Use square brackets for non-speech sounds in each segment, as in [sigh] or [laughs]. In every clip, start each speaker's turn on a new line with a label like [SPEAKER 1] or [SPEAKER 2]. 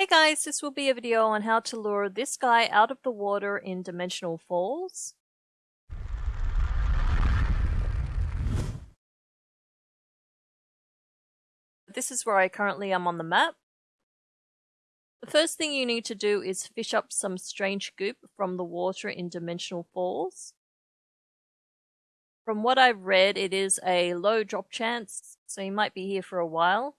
[SPEAKER 1] Hey guys, this will be a video on how to lure this guy out of the water in Dimensional Falls. This is where I currently am on the map. The first thing you need to do is fish up some strange goop from the water in Dimensional Falls. From what I've read, it is a low drop chance, so you might be here for a while.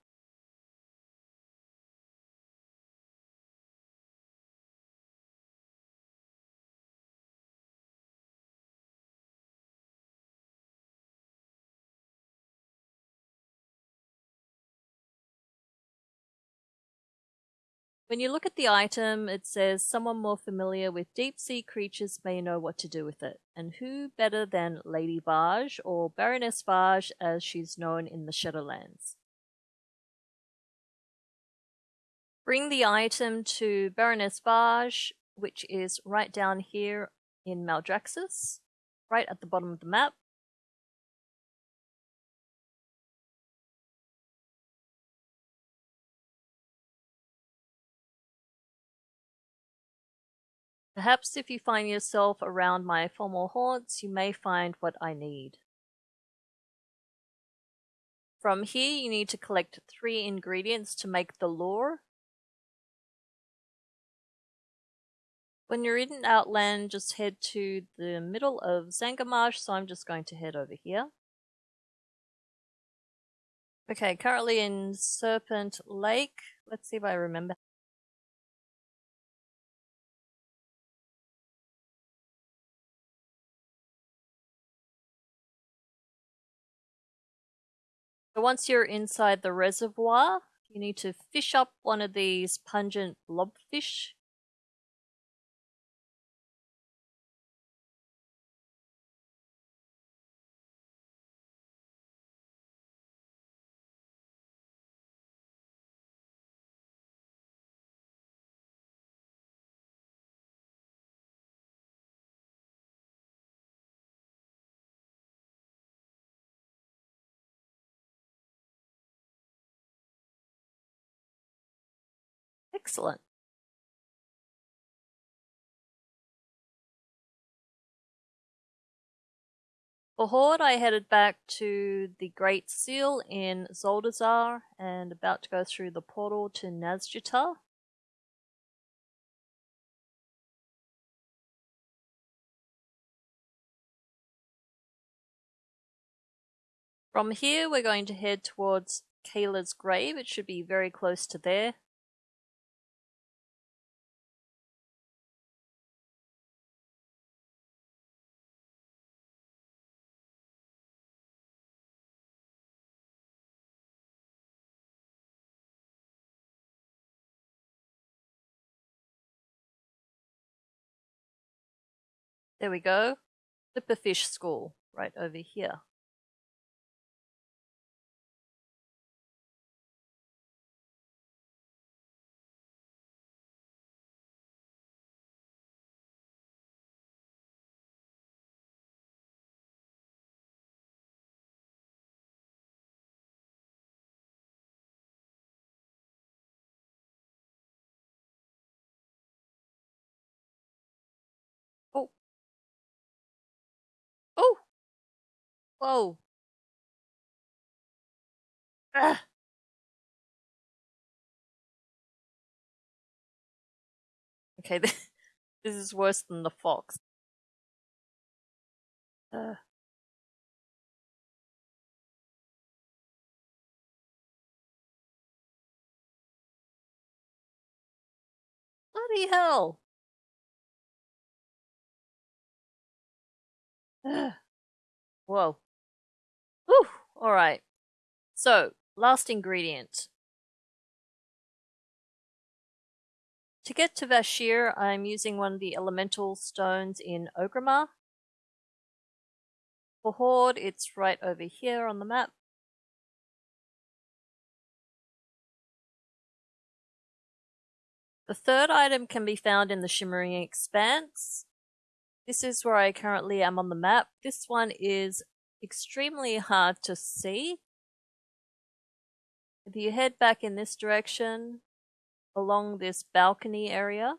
[SPEAKER 1] When you look at the item, it says someone more familiar with deep sea creatures may know what to do with it. And who better than Lady Vashj, or Baroness Vashj as she's known in the Shadowlands. Bring the item to Baroness Vashj, which is right down here in Maldraxxus, right at the bottom of the map. Perhaps if you find yourself around my former haunts, you may find what I need. From here, you need to collect three ingredients to make the lure. When you're in Outland, just head to the middle of Zangarmarsh, so I'm just going to head over here. Okay, currently in Serpent Lake. Let's see if I remember So once you're inside the reservoir, you need to fish up one of these pungent blobfish. Excellent. For Horde, I headed back to the Great Seal in Zuldazar and about to go through the portal to Nazjatar. From here, we're going to head towards Kayla's grave. It should be very close to there. There we go. Flipperfish School, right over here. Whoa. Ah. Okay, [laughs] this is worse than the fox. Uh. Bloody hell! Whoa. Whew. Alright. So, last ingredient. To get to Vashj'ir, I'm using one of the elemental stones in Orgrimmar. For Horde, it's right over here on the map. The third item can be found in the Shimmering Expanse. This is where I currently am on the map. This one is extremely hard to see. If you head back in this direction, along this balcony area.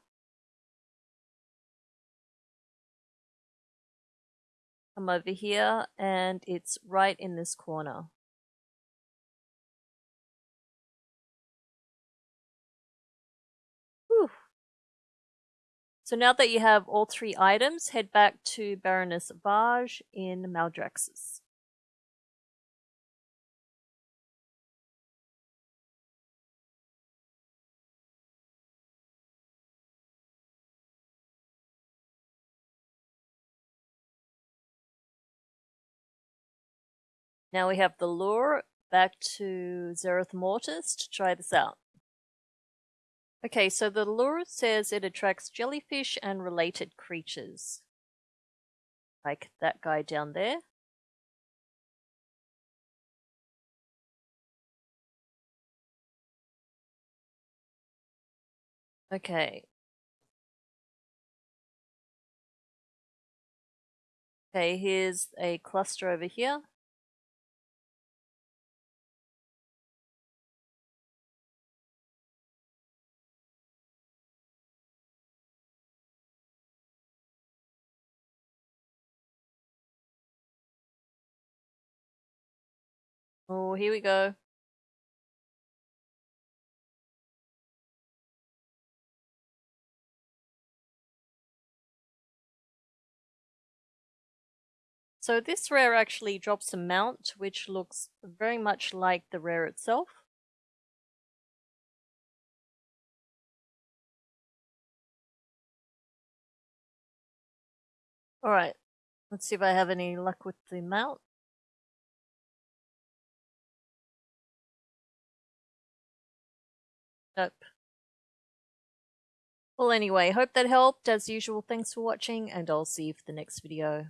[SPEAKER 1] Come over here and it's right in this corner. So now that you have all three items, head back to Baroness Vashj in Maldraxxus. Now we have the lure back to Zereth Mortis to try this out. Okay, so the lure says it attracts jellyfish and related creatures. Like that guy down there. Okay. Okay, here's a cluster over here. Oh, here we go. So this rare actually drops a mount, which looks very much like the rare itself. Alright, let's see if I have any luck with the mount. Well, anyway, hope that helped. As usual, thanks for watching, and I'll see you for the next video.